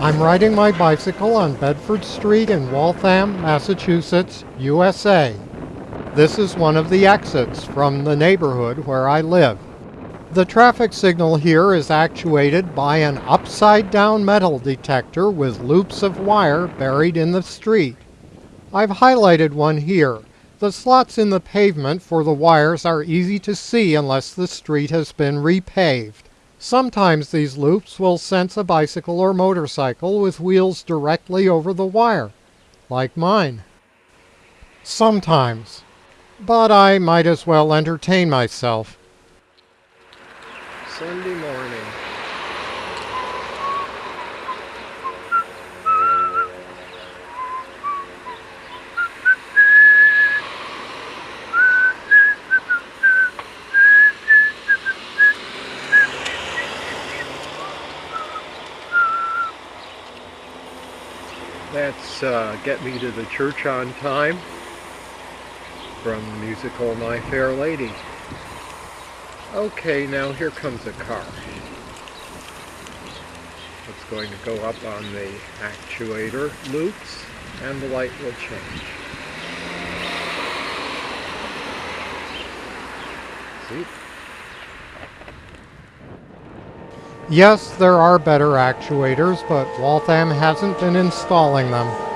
I'm riding my bicycle on Bedford Street in Waltham, Massachusetts, USA. This is one of the exits from the neighborhood where I live. The traffic signal here is actuated by an upside down metal detector with loops of wire buried in the street. I've highlighted one here. The slots in the pavement for the wires are easy to see unless the street has been repaved. Sometimes these loops will sense a bicycle or motorcycle with wheels directly over the wire, like mine. Sometimes. But I might as well entertain myself. Sunday morning. That's uh, Get Me to the Church on Time from the musical My Fair Lady. Okay, now here comes a car. It's going to go up on the actuator loops and the light will change. See? Yes, there are better actuators, but Waltham hasn't been installing them.